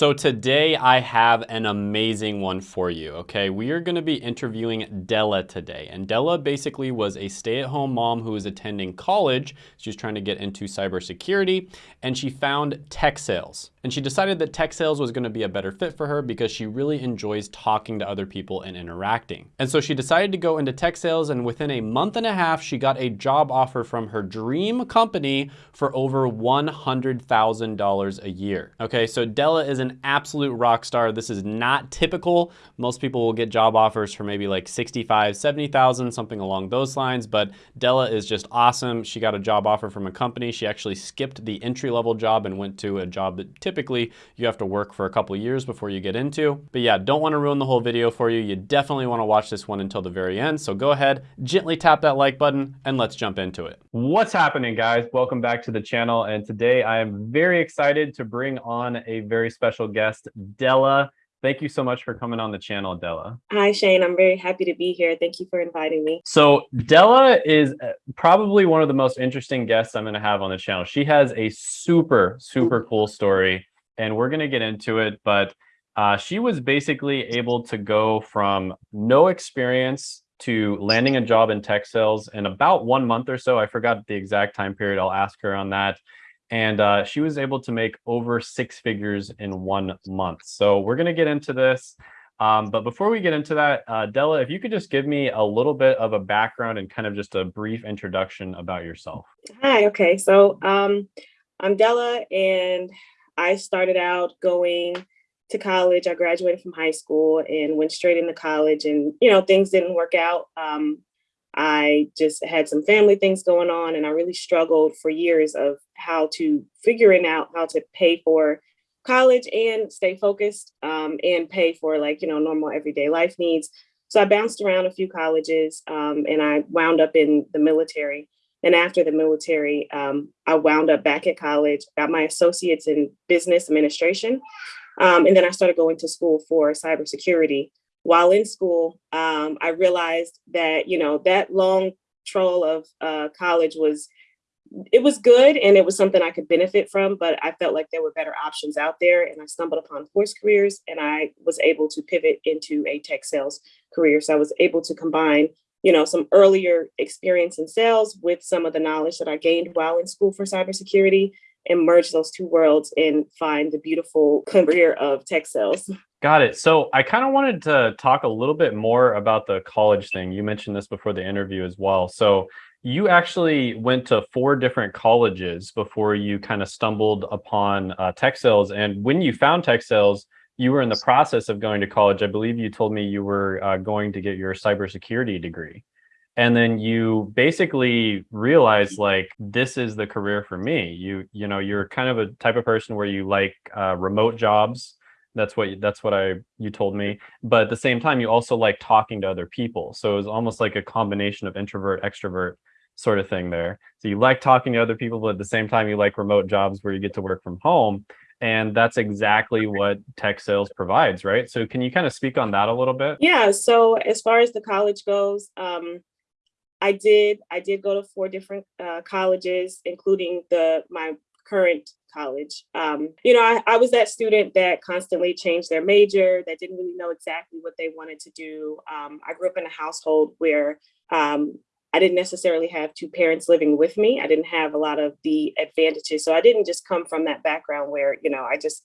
So today I have an amazing one for you, okay? We are gonna be interviewing Della today. And Della basically was a stay-at-home mom who was attending college. She was trying to get into cybersecurity and she found tech sales. And she decided that tech sales was gonna be a better fit for her because she really enjoys talking to other people and interacting. And so she decided to go into tech sales and within a month and a half, she got a job offer from her dream company for over $100,000 a year. Okay, so Della is an absolute rock star. This is not typical. Most people will get job offers for maybe like 65, 70,000, something along those lines, but Della is just awesome. She got a job offer from a company. She actually skipped the entry level job and went to a job that typically you have to work for a couple years before you get into. But yeah, don't wanna ruin the whole video for you. You definitely wanna watch this one until the very end. So go ahead, gently tap that like button and let's jump into it. What's happening guys? Welcome back to the channel. And today I am very excited to bring on a very special guest, Della. Thank you so much for coming on the channel, Della. Hi, Shane. I'm very happy to be here. Thank you for inviting me. So Della is uh, probably one of the most interesting guests I'm going to have on the channel. She has a super, super cool story, and we're going to get into it. But uh, she was basically able to go from no experience to landing a job in tech sales in about one month or so. I forgot the exact time period. I'll ask her on that and uh, she was able to make over six figures in one month. So we're going to get into this. Um, but before we get into that, uh, Della, if you could just give me a little bit of a background and kind of just a brief introduction about yourself. Hi, okay. So um, I'm Della and I started out going to college. I graduated from high school and went straight into college and, you know, things didn't work out. Um, I just had some family things going on and I really struggled for years of how to figuring out how to pay for college and stay focused um, and pay for like, you know, normal everyday life needs. So I bounced around a few colleges um, and I wound up in the military. And after the military, um, I wound up back at college, got my associates in business administration. Um, and then I started going to school for cybersecurity while in school, um, I realized that, you know, that long troll of uh, college was, it was good and it was something I could benefit from, but I felt like there were better options out there and I stumbled upon Course Careers and I was able to pivot into a tech sales career. So I was able to combine, you know, some earlier experience in sales with some of the knowledge that I gained while in school for cybersecurity and merge those two worlds and find the beautiful career of tech sales. Got it. So I kind of wanted to talk a little bit more about the college thing. You mentioned this before the interview as well. So you actually went to four different colleges before you kind of stumbled upon uh, tech sales. And when you found tech sales, you were in the process of going to college. I believe you told me you were uh, going to get your cybersecurity degree. And then you basically realized like, this is the career for me. You, you know, you're kind of a type of person where you like uh, remote jobs that's what that's what I you told me. But at the same time, you also like talking to other people. So it was almost like a combination of introvert, extrovert sort of thing there. So you like talking to other people, but at the same time, you like remote jobs where you get to work from home. And that's exactly what tech sales provides, right? So can you kind of speak on that a little bit? Yeah. So as far as the college goes, um, I did I did go to four different uh, colleges, including the my current college. Um, you know, I, I, was that student that constantly changed their major, that didn't really know exactly what they wanted to do. Um, I grew up in a household where um, I didn't necessarily have two parents living with me. I didn't have a lot of the advantages. So I didn't just come from that background where, you know, I just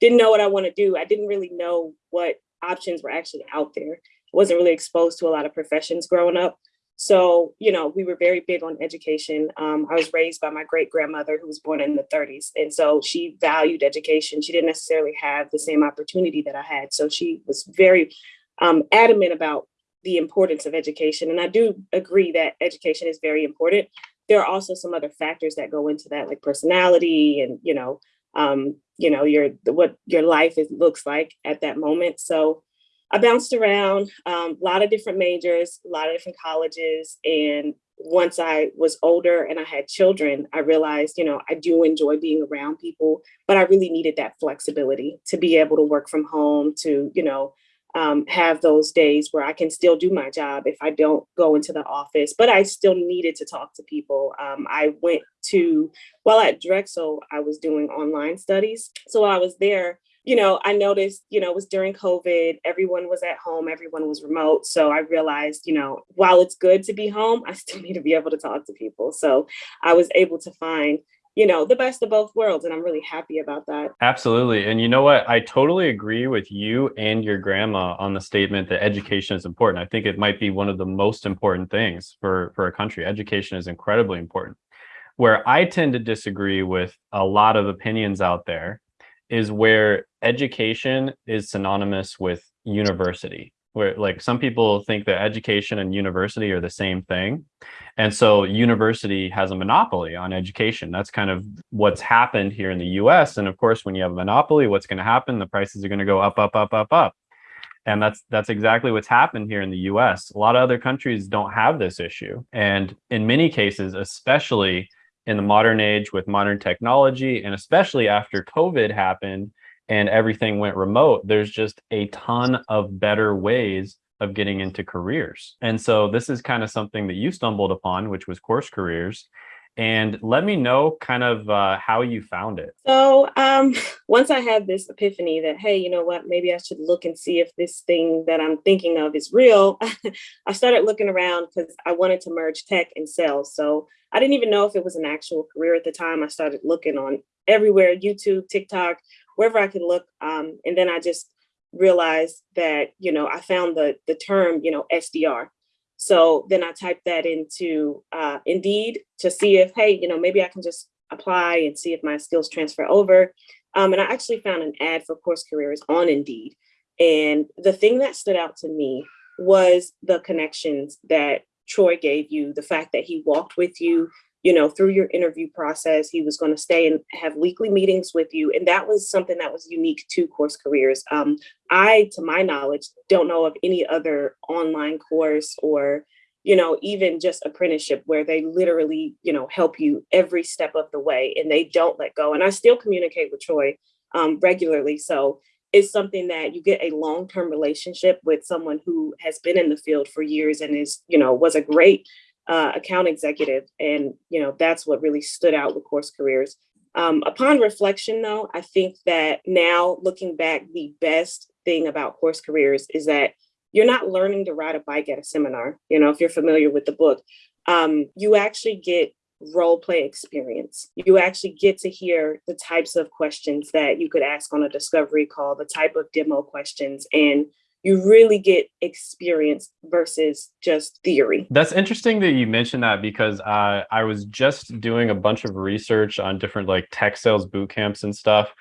didn't know what I want to do. I didn't really know what options were actually out there. I wasn't really exposed to a lot of professions growing up. So, you know, we were very big on education. Um, I was raised by my great grandmother who was born in the 30s. And so she valued education. She didn't necessarily have the same opportunity that I had. So she was very um, adamant about the importance of education. And I do agree that education is very important. There are also some other factors that go into that, like personality and, you know, um, you know, your what your life is, looks like at that moment. So I bounced around um, a lot of different majors, a lot of different colleges. And once I was older and I had children, I realized, you know, I do enjoy being around people, but I really needed that flexibility to be able to work from home, to, you know, um, have those days where I can still do my job if I don't go into the office, but I still needed to talk to people. Um, I went to, while at Drexel, I was doing online studies. So while I was there, you know, I noticed, you know, it was during COVID, everyone was at home, everyone was remote. So I realized, you know, while it's good to be home, I still need to be able to talk to people. So I was able to find, you know, the best of both worlds. And I'm really happy about that. Absolutely. And you know what? I totally agree with you and your grandma on the statement that education is important. I think it might be one of the most important things for, for a country. Education is incredibly important. Where I tend to disagree with a lot of opinions out there is where education is synonymous with university where like some people think that education and university are the same thing. And so university has a monopoly on education. That's kind of what's happened here in the us and of course when you have a monopoly what's going to happen? The prices are going to go up up up up up. And that's that's exactly what's happened here in the us a lot of other countries don't have this issue. And in many cases especially in the modern age with modern technology and especially after covid happened and everything went remote there's just a ton of better ways of getting into careers and so this is kind of something that you stumbled upon which was course careers and let me know kind of uh, how you found it. So um, once I had this epiphany that, hey, you know what, maybe I should look and see if this thing that I'm thinking of is real, I started looking around because I wanted to merge tech and sales. So I didn't even know if it was an actual career at the time. I started looking on everywhere, YouTube, TikTok, wherever I could look. Um, and then I just realized that, you know, I found the, the term, you know, SDR. So then I typed that into uh, Indeed to see if, hey, you know, maybe I can just apply and see if my skills transfer over. Um, and I actually found an ad for course careers on Indeed. And the thing that stood out to me was the connections that Troy gave you, the fact that he walked with you, you know, through your interview process, he was going to stay and have weekly meetings with you. And that was something that was unique to course careers. Um, I, to my knowledge, don't know of any other online course or, you know, even just apprenticeship where they literally, you know, help you every step of the way and they don't let go. And I still communicate with Troy um, regularly. So it's something that you get a long-term relationship with someone who has been in the field for years and is, you know, was a great uh, account executive. And, you know, that's what really stood out with course careers. Um, upon reflection, though, I think that now looking back, the best thing about course careers is that you're not learning to ride a bike at a seminar. You know, if you're familiar with the book, um, you actually get role play experience. You actually get to hear the types of questions that you could ask on a discovery call, the type of demo questions, and you really get experience versus just theory. That's interesting that you mentioned that because uh, I was just doing a bunch of research on different like tech sales boot camps and stuff.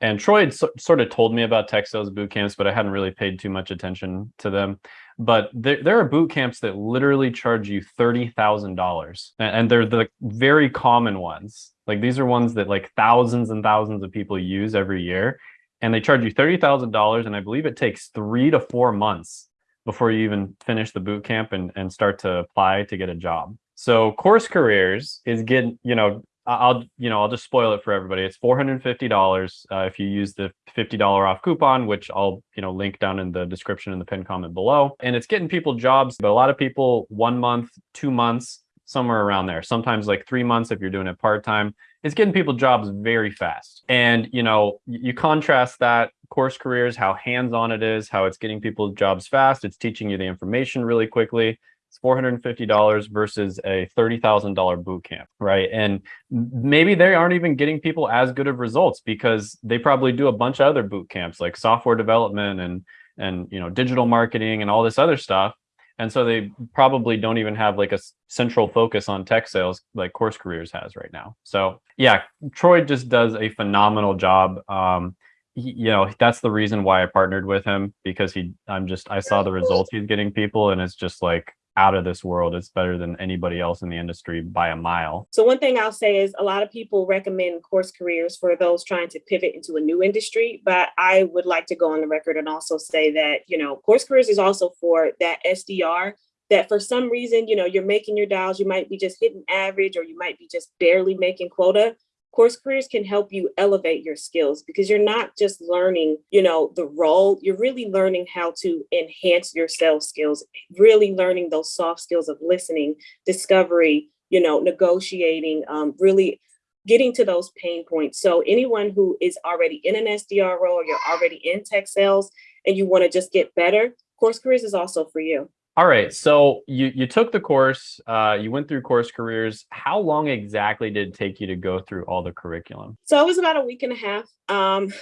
And Troy had so, sort of told me about tech sales boot camps, but I hadn't really paid too much attention to them but there, there are boot camps that literally charge you $30,000 and they're the very common ones. Like these are ones that like thousands and thousands of people use every year and they charge you $30,000 and I believe it takes three to four months before you even finish the boot camp and, and start to apply to get a job. So course careers is getting, you know, I'll you know I'll just spoil it for everybody. It's four hundred fifty dollars uh, if you use the fifty dollar off coupon, which I'll you know link down in the description in the pin comment below. And it's getting people jobs, but a lot of people one month, two months, somewhere around there. Sometimes like three months if you're doing it part time. It's getting people jobs very fast. And you know you contrast that course careers, how hands on it is, how it's getting people jobs fast. It's teaching you the information really quickly it's $450 versus a $30,000 boot camp, right? And maybe they aren't even getting people as good of results because they probably do a bunch of other boot camps like software development and and you know digital marketing and all this other stuff. And so they probably don't even have like a central focus on tech sales like Course Careers has right now. So yeah, Troy just does a phenomenal job. Um, he, you know that's the reason why I partnered with him because he I'm just I saw the results he's getting people and it's just like out of this world. It's better than anybody else in the industry by a mile. So one thing I'll say is a lot of people recommend course careers for those trying to pivot into a new industry, but I would like to go on the record and also say that, you know, course careers is also for that SDR that for some reason, you know, you're making your dials, you might be just hitting average or you might be just barely making quota course careers can help you elevate your skills because you're not just learning you know the role you're really learning how to enhance your sales skills really learning those soft skills of listening discovery you know negotiating um, really getting to those pain points. So anyone who is already in an SDR role, or you're already in tech sales, and you want to just get better, Course Careers is also for you. All right. So you you took the course, uh, you went through course careers. How long exactly did it take you to go through all the curriculum? So it was about a week and a half. Um,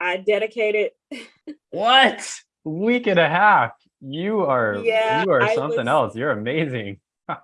I dedicated. what? Week and a half. You are Yeah, you are something was- else. You're amazing.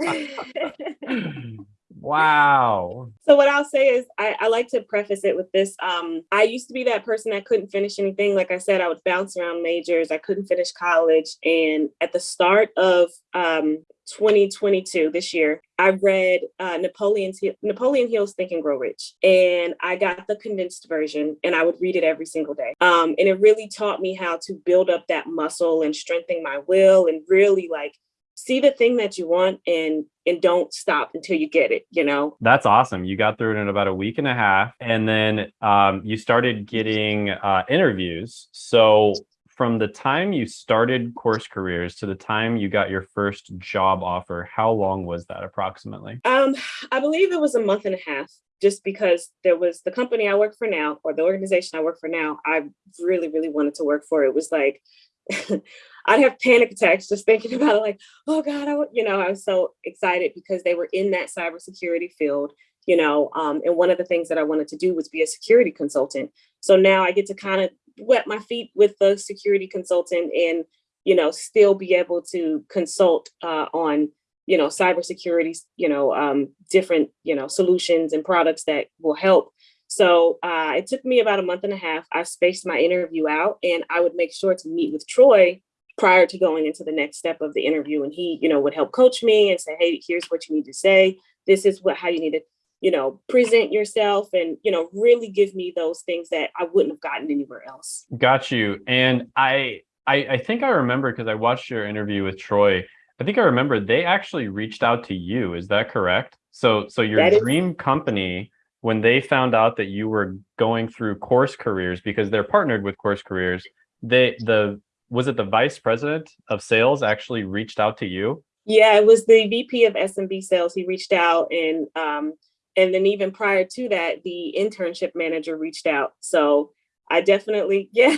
wow. So what I'll say is I, I like to preface it with this. Um, I used to be that person that couldn't finish anything. Like I said, I would bounce around majors. I couldn't finish college. And at the start of um, 2022, this year, I read uh, Napoleon's Napoleon Hill's Think and Grow Rich, and I got the condensed version, and I would read it every single day. Um, and it really taught me how to build up that muscle and strengthen my will, and really like see the thing that you want and and don't stop until you get it. You know, That's awesome. You got through it in about a week and a half, and then um, you started getting uh, interviews. So from the time you started course careers to the time you got your first job offer, how long was that approximately? Um, I believe it was a month and a half, just because there was the company I work for now, or the organization I work for now. I really, really wanted to work for. It was like I'd have panic attacks just thinking about it. Like, oh God, I, w-" you know, I was so excited because they were in that cybersecurity field. You know, um, and one of the things that I wanted to do was be a security consultant. So now I get to kind of wet my feet with the security consultant and you know still be able to consult uh, on you know cybersecurity you know um, different you know solutions and products that will help so uh, it took me about a month and a half i spaced my interview out and i would make sure to meet with troy prior to going into the next step of the interview and he you know would help coach me and say hey here's what you need to say this is what how you need to you know present yourself and you know really give me those things that i wouldn't have gotten anywhere else Got you. And I I, I think I remember because I watched your interview with Troy. I think I remember they actually reached out to you. Is that correct? So so your is- dream company when they found out that you were going through course careers because they're partnered with course careers, they the was it the vice president of sales actually reached out to you? Yeah, it was the VP of SMB sales. He reached out and um and then even prior to that, the internship manager reached out. So I definitely, yeah,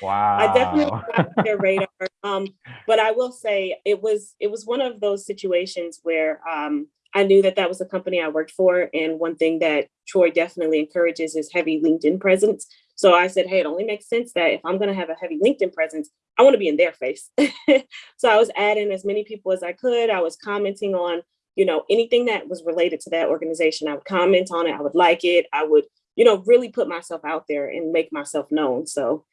Wow. I definitely got their radar. Um, but I will say it was it was one of those situations where um I knew that that was the company I worked for, and one thing that Troy definitely encourages is heavy LinkedIn presence. So I said, hey, it only makes sense that if I'm going to have a heavy LinkedIn presence, I want to be in their face. so I was adding as many people as I could. I was commenting on, you know, anything that was related to that organization. I would comment on it. I would like it. I would, you know, really put myself out there and make myself known. So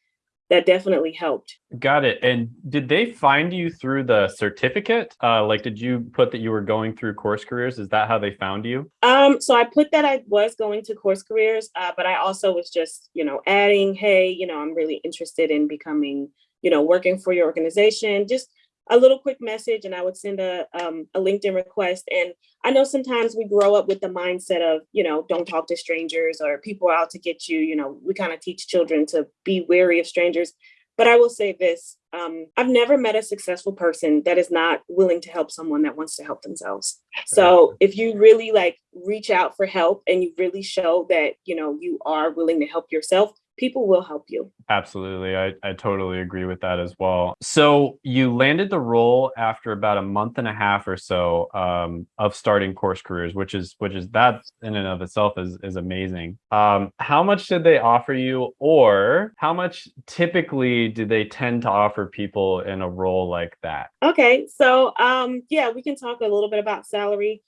that definitely helped. Got it. And did they find you through the certificate? Uh, like, did you put that you were going through course careers? Is that how they found you? Um, so I put that I was going to course careers, uh, but I also was just, you know, adding, hey, you know, I'm really interested in becoming, you know, working for your organization. Just a little quick message, and I would send a um, a LinkedIn request. And I know sometimes we grow up with the mindset of, you know, don't talk to strangers or people are out to get you. You know, we kind of teach children to be wary of strangers. But I will say this um, I've never met a successful person that is not willing to help someone that wants to help themselves. So if you really like reach out for help and you really show that, you know, you are willing to help yourself, people will help you. Absolutely. I, I totally agree with that as well. So you landed the role after about a month and a half or so um, of starting course careers, which is which is that in and of itself is is amazing. Um, how much did they offer you, or how much typically do they tend to offer people in a role like that? Okay, so um, yeah, we can talk a little bit about salary.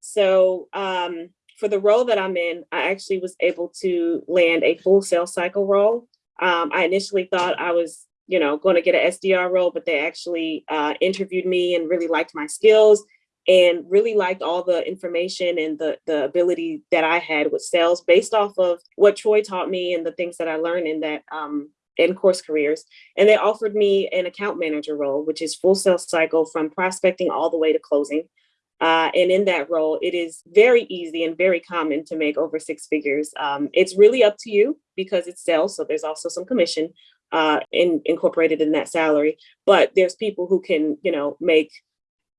So um, for the role that I'm in, I actually was able to land a full sales cycle role. Um, I initially thought I was, you know, going to get an SDR role, but they actually uh, interviewed me and really liked my skills and really liked all the information and the the ability that I had with sales based off of what Troy taught me and the things that I learned in that um, in course careers. And they offered me an account manager role, which is full sales cycle from prospecting all the way to closing. Uh, and in that role, it is very easy and very common to make over six figures. Um, it's really up to you because it's sales, so there's also some commission uh, in, incorporated in that salary. But there's people who can, you know, make,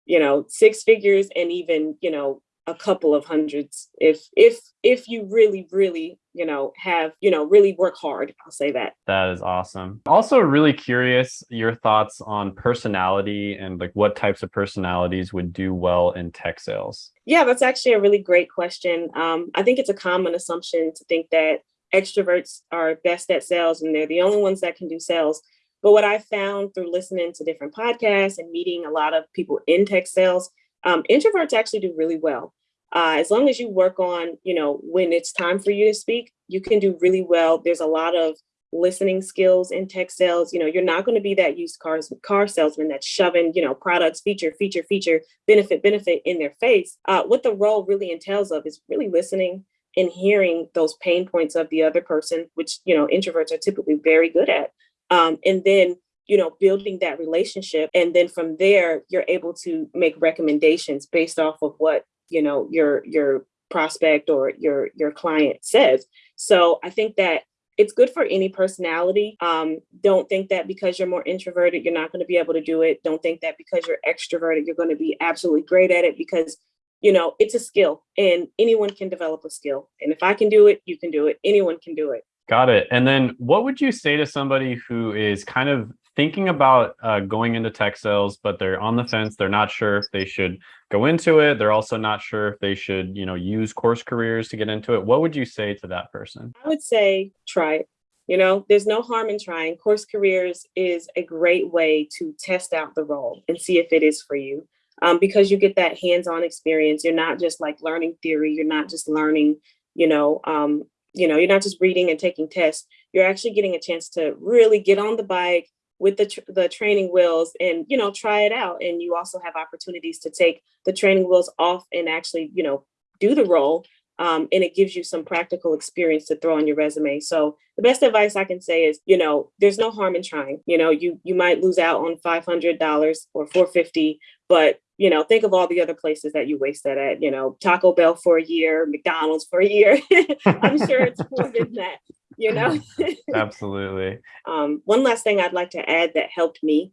you know, six figures and even, you know, a couple of hundreds if if if you really really you know have you know really work hard i'll say that. That is awesome. Also really curious your thoughts on personality and like what types of personalities would do well in tech sales. Yeah that's actually a really great question. Um, i think it's a common assumption to think that extroverts are best at sales and they're the only ones that can do sales. But what i found through listening to different podcasts and meeting a lot of people in tech sales um, introverts actually do really well. Uh, as long as you work on, you know, when it's time for you to speak, you can do really well. There's a lot of listening skills in tech sales. You know, you're not going to be that used cars car salesman that's shoving, you know, products, feature, feature, feature, benefit, benefit in their face. Uh, what the role really entails of is really listening and hearing those pain points of the other person, which you know introverts are typically very good at, um, and then you know building that relationship. And then from there you're able to make recommendations based off of what you know your your prospect or your your client says. So i think that it's good for any personality. Um, don't think that because you're more introverted you're not going to be able to do it. Don't think that because you're extroverted you're going to be absolutely great at it because you know it's a skill and anyone can develop a skill. And if i can do it you can do it. Anyone can do it. Got it. And then what would you say to somebody who is kind of thinking about uh, going into tech sales, but they're on the fence. They're not sure if they should go into it. They're also not sure if they should, you know, use course careers to get into it. What would you say to that person? I would say try it. You know, there's no harm in trying. Course careers is a great way to test out the role and see if it is for you. Um, because you get that hands-on experience. You're not just like learning theory. You're not just learning, you know, um, you know, you're not just reading and taking tests. You're actually getting a chance to really get on the bike, with the, tr the training wheels and, you know, try it out. And you also have opportunities to take the training wheels off and actually, you know, do the role. Um, and it gives you some practical experience to throw on your resume. So the best advice I can say is, you know, there's no harm in trying. You know, you you might lose out on five hundred dollars or four fifty, but you know, think of all the other places that you wasted at. You know, Taco Bell for a year, McDonald's for a year. I'm sure it's more than that you know? Absolutely. um, one last thing I'd like to add that helped me.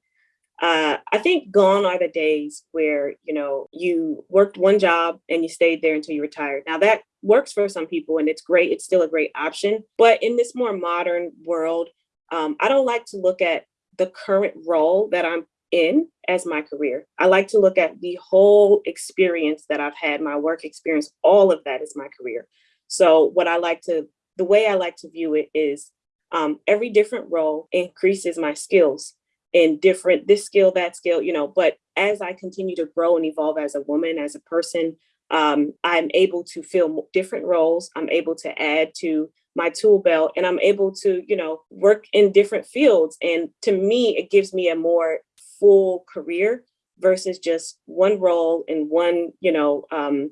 Uh, I think gone are the days where, you know, you worked one job and you stayed there until you retired. Now that works for some people and it's great. It's still a great option. But in this more modern world, um, I don't like to look at the current role that I'm in as my career. I like to look at the whole experience that I've had, my work experience, all of that is my career. So what I like to the way I like to view it is um, every different role increases my skills in different, this skill, that skill, you know, but as I continue to grow and evolve as a woman, as a person, um, I'm able to fill different roles. I'm able to add to my tool belt and I'm able to, you know, work in different fields. And to me, it gives me a more full career versus just one role in one, you know, um,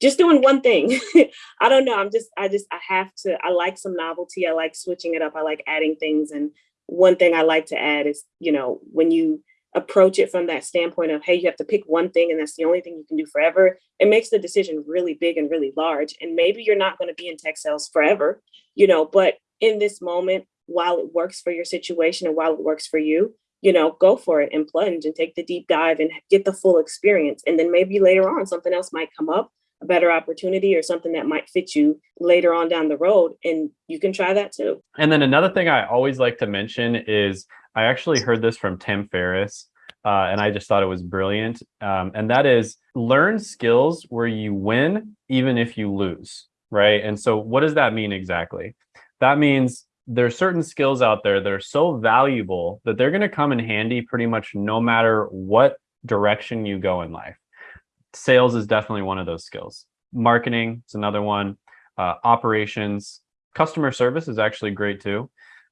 just doing one thing. I don't know. I'm just, I just, I have to, I like some novelty. I like switching it up. I like adding things. And one thing I like to add is, you know, when you approach it from that standpoint of, hey, you have to pick one thing and that's the only thing you can do forever, it makes the decision really big and really large. And maybe you're not going to be in tech sales forever, you know, but in this moment, while it works for your situation and while it works for you, you know, go for it and plunge and take the deep dive and get the full experience. And then maybe later on, something else might come up a better opportunity or something that might fit you later on down the road and you can try that too. And then another thing i always like to mention is i actually heard this from tim ferriss uh, and i just thought it was brilliant. Um, and that is learn skills where you win even if you lose right? And so what does that mean exactly? That means there's certain skills out there that are so valuable that they're going to come in handy pretty much no matter what direction you go in life sales is definitely one of those skills. Marketing is another one. Uh, operations, customer service is actually great too.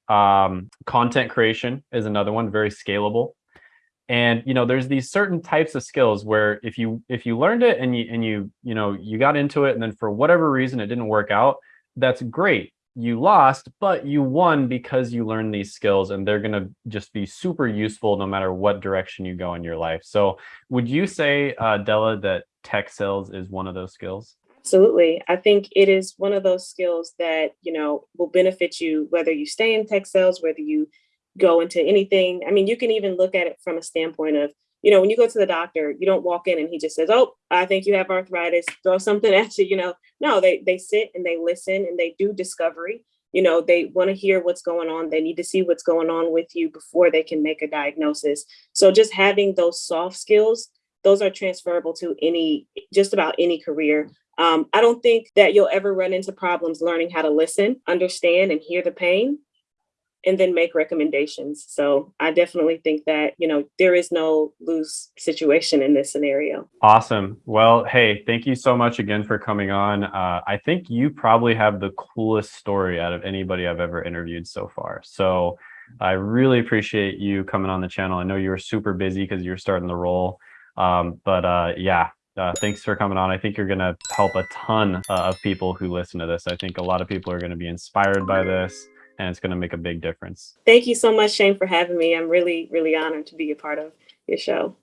Um, content creation is another one, very scalable. And you know, there's these certain types of skills where if you if you learned it and you and you you know you got into it and then for whatever reason it didn't work out, that's great you lost, but you won because you learned these skills and they're going to just be super useful no matter what direction you go in your life. So would you say, uh, Della, that tech sales is one of those skills? Absolutely. I think it is one of those skills that, you know, will benefit you whether you stay in tech sales, whether you go into anything. I mean, you can even look at it from a standpoint of you know, when you go to the doctor, you don't walk in and he just says, "Oh, I think you have arthritis." Throw something at you. You know, no, they they sit and they listen and they do discovery. You know, they want to hear what's going on. They need to see what's going on with you before they can make a diagnosis. So just having those soft skills, those are transferable to any just about any career. Um, I don't think that you'll ever run into problems learning how to listen, understand, and hear the pain and then make recommendations. So I definitely think that, you know, there is no lose situation in this scenario. Awesome. Well, hey, thank you so much again for coming on. Uh, I think you probably have the coolest story out of anybody I've ever interviewed so far. So I really appreciate you coming on the channel. I know you were super busy because you're starting the role. Um, but uh, yeah, uh, thanks for coming on. I think you're going to help a ton uh, of people who listen to this. I think a lot of people are going to be inspired by this and it's going to make a big difference. Thank you so much, Shane, for having me. I'm really, really honored to be a part of your show.